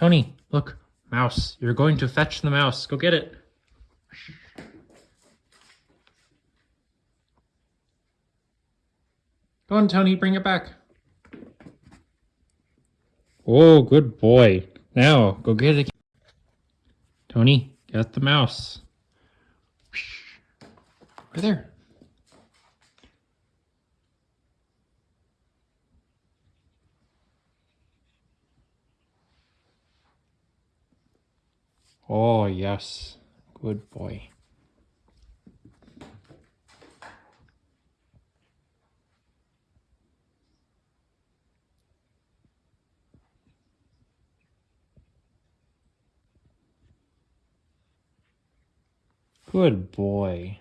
Tony, look, mouse. You're going to fetch the mouse. Go get it. Go on, Tony, bring it back. Oh, good boy. Now, go get it. Tony, get the mouse. Right there. Oh, yes. Good boy. Good boy.